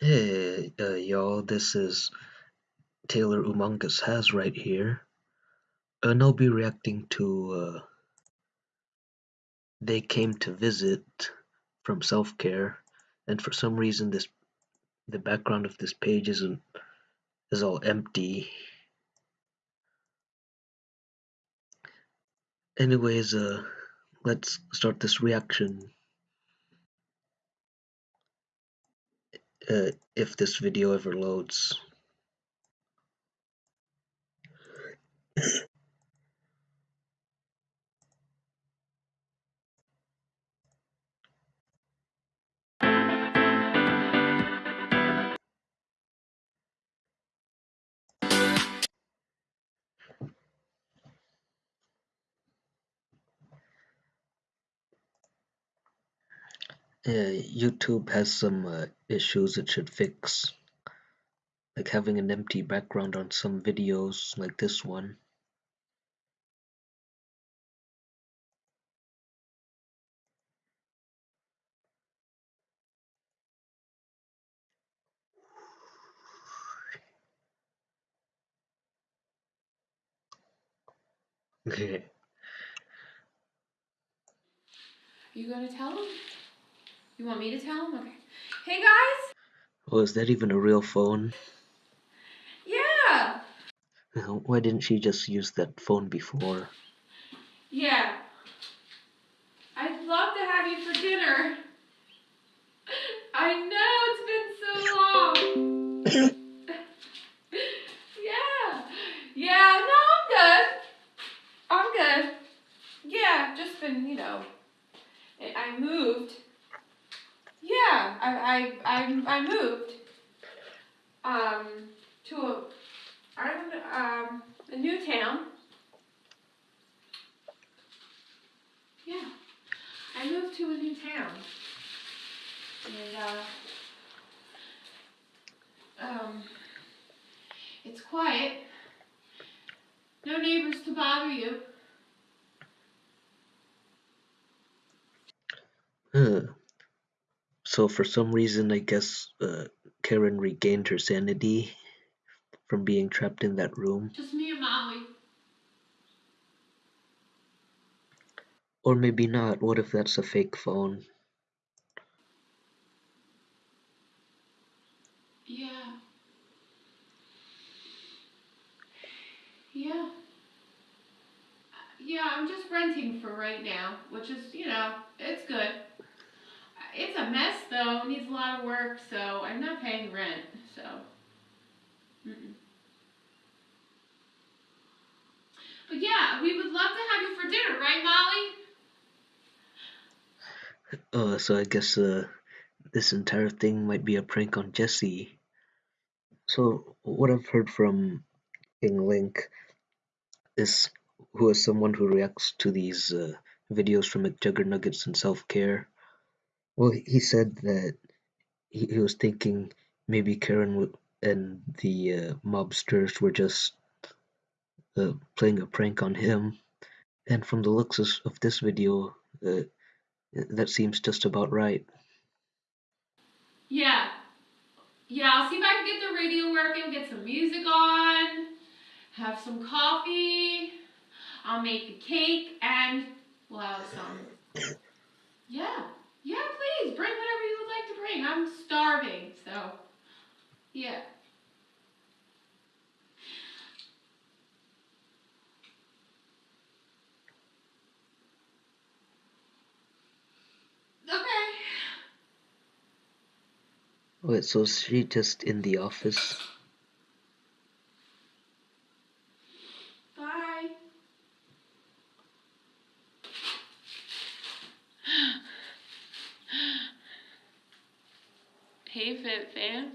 Hey, uh, y'all, this is Taylor Umongus Has right here. And I'll be reacting to, uh, They Came to Visit from Self Care. And for some reason, this the background of this page isn't is all empty. Anyways, uh, let's start this reaction. Uh, if this video ever loads. Uh, YouTube has some uh, issues it should fix, like having an empty background on some videos like this one. Okay. You gonna tell him? You want me to tell him? Okay. Hey guys! Oh, is that even a real phone? Yeah! Why didn't she just use that phone before? Yeah. I'd love to have you for dinner. I know it's been so long. yeah. Yeah, no, I'm good. I'm good. Yeah, just been, you know, I I moved. Yeah, I I I, I moved. Um, to a, um, a new town. Yeah, I moved to a new town. And, uh, um, it's quiet. No neighbors to bother you. Huh. So for some reason, I guess uh, Karen regained her sanity from being trapped in that room. Just me and Molly. Or maybe not. What if that's a fake phone? Yeah. Yeah. Yeah, I'm just renting for right now, which is, you know, it's good. It's a mess though, needs a lot of work, so I'm not paying rent, so. Mm-mm. But yeah, we would love to have you for dinner, right, Molly? Uh, so I guess uh, this entire thing might be a prank on Jesse. So what I've heard from King Link is who is someone who reacts to these uh, videos from McJugger Nuggets and self-care. Well, he said that he, he was thinking maybe Karen w- and the uh, mobsters were just uh, playing a prank on him. And from the looks of, of this video, uh, that seems just about right. Yeah. Yeah, I'll see if I can get the radio working, get some music on, have some coffee. I'll make the cake and we'll have some. Yeah. Yeah, please bring whatever you would like to bring. I'm starving, so yeah. Okay. Oh, Wait, so is she just in the office? Hey, Fit Fam.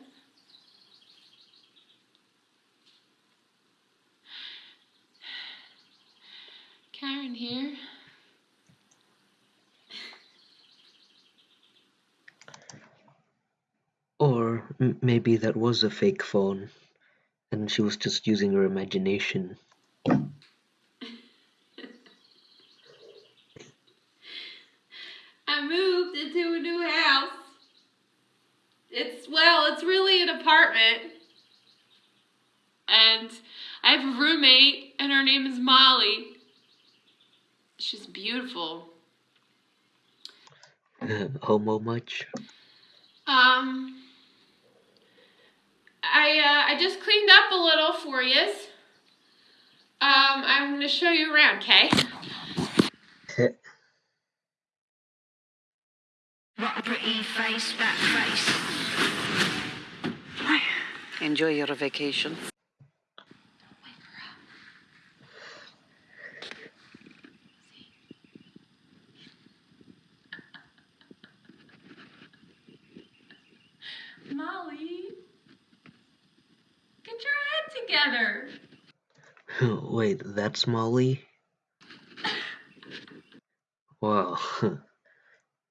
Karen here. Or maybe that was a fake phone, and she was just using her imagination. I moved into a new house. It's, well, it's really an apartment. And I have a roommate, and her name is Molly. She's beautiful. Uh, homo much? Um, I uh, I just cleaned up a little for you. Um, I'm gonna show you around, okay? What a pretty face, that face. Enjoy your vacation. Molly, get your head together. Wait, that's Molly? Wow.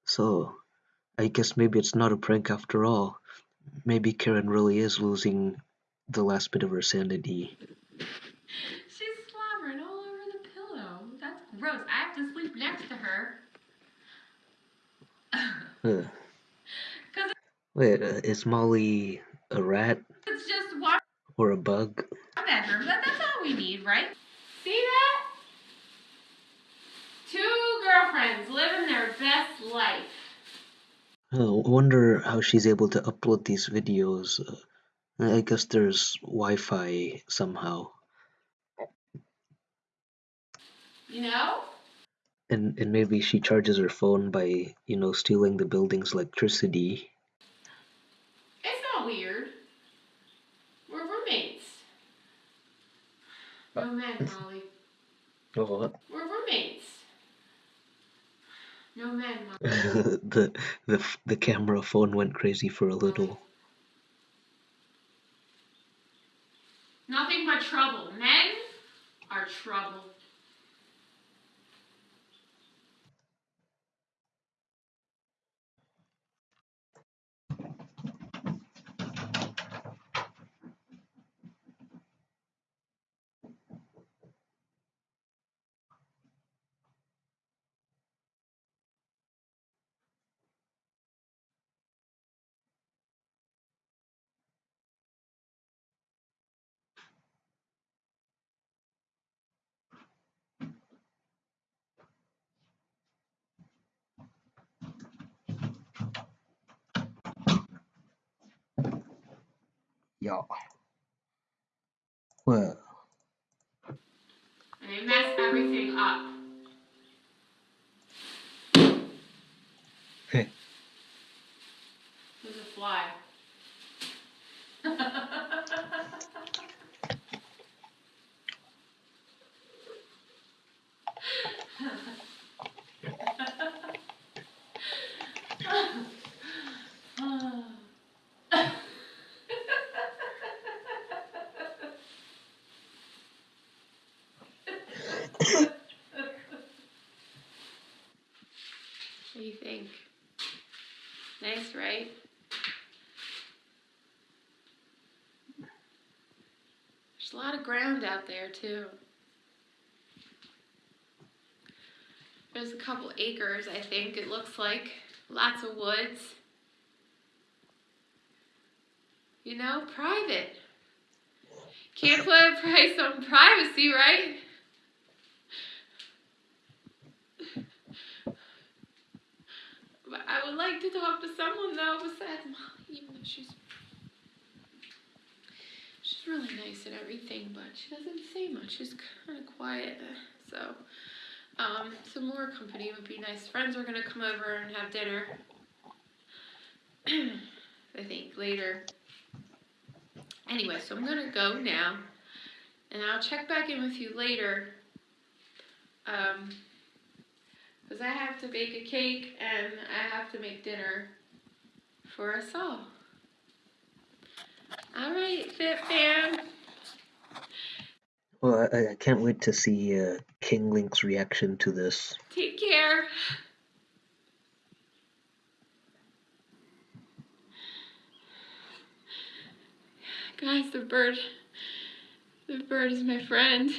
So, I guess maybe it's not a prank after all. Maybe Karen really is losing the last bit of her sanity. She's slobbering all over the pillow. That's gross. I have to sleep next to her. Cause Wait, uh, is Molly a rat it's just one or a bug? bedroom. That, that's all we need, right? See that? Two girlfriends living their best life. Oh, I wonder how she's able to upload these videos. Uh, I guess there's Wi-Fi somehow, You know? and and maybe she charges her phone by you know stealing the building's electricity. It's not weird. We're roommates. No men, Molly. Oh, what? We're roommates. No men, Molly. the the the camera phone went crazy for a little. Nothing but trouble. Men are trouble. Yeah. Well, And they mess everything up. Hey. There's a fly. What do you think? Right? There's a lot of ground out there, too. There's a couple acres, I think, it looks like. Lots of woods. You know, private. Can't put a price on privacy, right? I would like to talk to someone though besides Molly, even though she's she's really nice and everything, but she doesn't say much. She's kind of quiet. So, um, some more company would be nice. Friends are gonna come over and have dinner. I think later. Anyway, so I'm gonna go now, and I'll check back in with you later. Um, because I have to bake a cake and I have to make dinner for us all. All right, Fit Fam. well, I, I can't wait to see uh, King Link's reaction to this. Take care. Guys, the bird, the bird is my friend.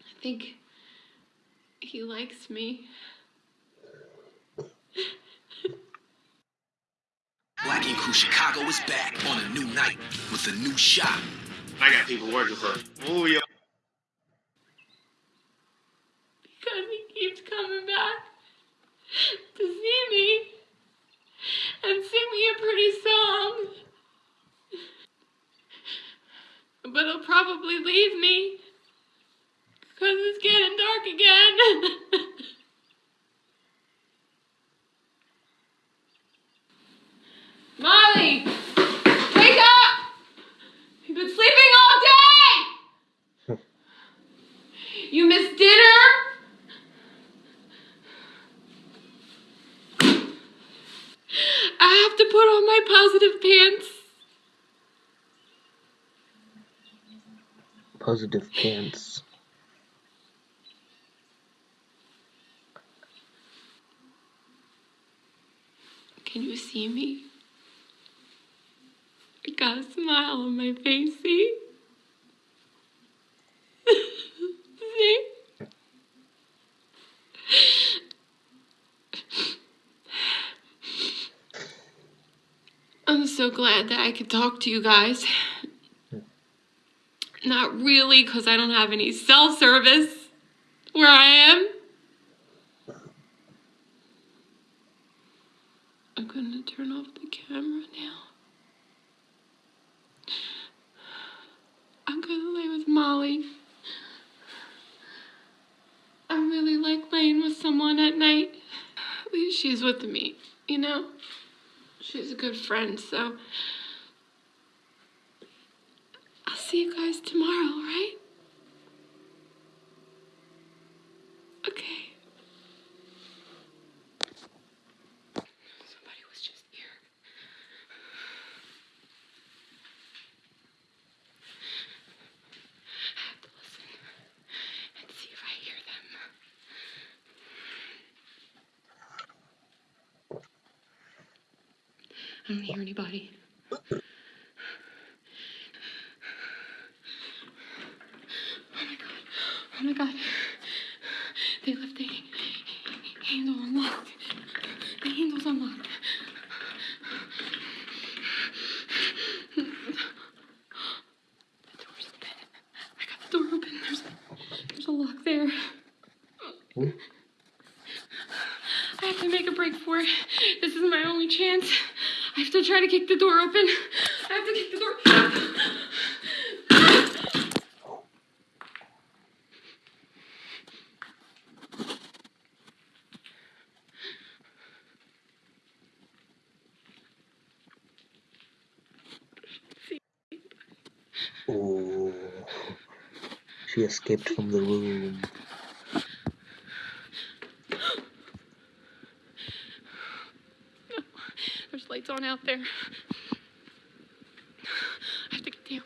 I think he likes me. crew, Chicago is back on a new night with a new shot. I got people working for. Oh yeah. Because he keeps coming back to see me and sing me a pretty song. But he'll probably leave me because it's getting dark again. Molly! Wake up! You've been sleeping all day! You missed dinner? I have to put on my positive pants. Positive pants. Can you see me? I got a smile on my face, see? see? I'm so glad that I could talk to you guys. Not really, because I don't have any cell service where I am. I'm gonna turn off the camera now. I'm gonna lay with Molly. I really like laying with someone at night. At least she's with me, you know? She's a good friend, so. I'll see you guys tomorrow, right? Okay. Somebody was just here. I have to listen and see if I hear them. I don't hear anybody. Oh my god. Oh my god. They left the handle unlocked. The handle's unlocked. The door's open. I got the door open. There's there's a lock there. Hmm? I have to make a break for it. This is my only chance. I have to try to kick the door open. I have to kick the door. Oh. She escaped from the room. There's on out there. I have to get down.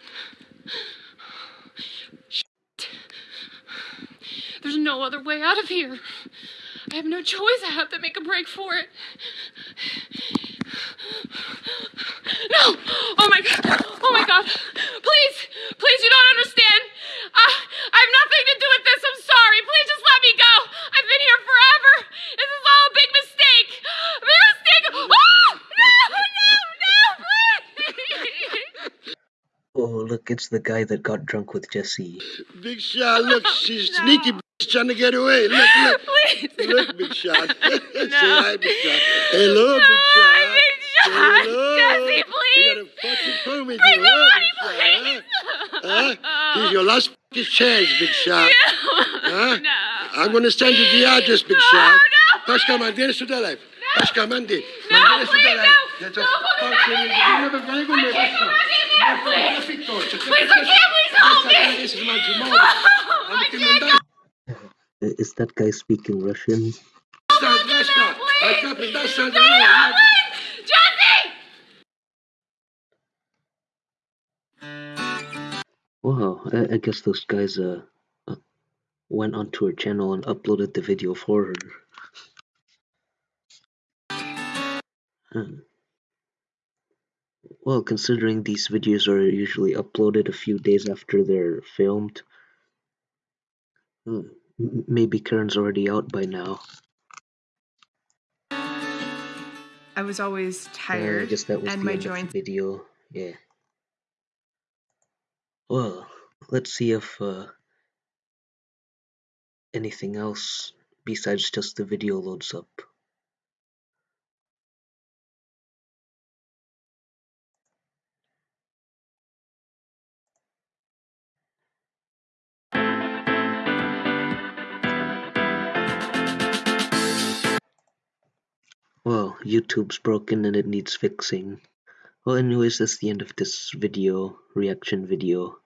Shit. There's no other way out of here. I have no choice. I have to make a break for it. No! Oh my god! Oh my god! Please! Please, you don't understand! I, I have nothing to do with this. I'm sorry. Please just let me go. I've been here forever. This is all a big mistake. A big mistake. Oh! No! No! Oh, look, it's the guy that got drunk with Jesse. Big shot, look, she's No. sneaky bitch trying to get away. Look, look. Please. Look, Big Shot. Say No. hi, Big Shot. Hello, No, Big Shot. Big Shot. Hello. Jesse, You please. gotta fucking prove me Bring you, the huh, money, Big Shot, please. Huh? Huh? Here's your last fucking chance, Big Shot. Huh? No. I'm gonna send you the address, Big No, Shot. no. Paška, mandere su dalej. Paška, mandi. No, Mandere su please, dalej. no. No, fucking- to, this is my Jamal. I I'm can't coming go. back. I- Is that guy speaking Russian? Stand, Paška. please. I can't be that stand. No, please. Jesse! Wow, I, I guess those guys uh, uh went onto her channel and uploaded the video for her. Hmm. Well, considering these videos are usually uploaded a few days after they're filmed, hmm, m- maybe Karen's already out by now. I was always Uh, I tired guess that was and the my end of joints. video. Yeah. Well, let's see if uh, anything else besides just the video loads up. YouTube's broken and it needs fixing. Well, anyways, that's the end of this video, reaction video.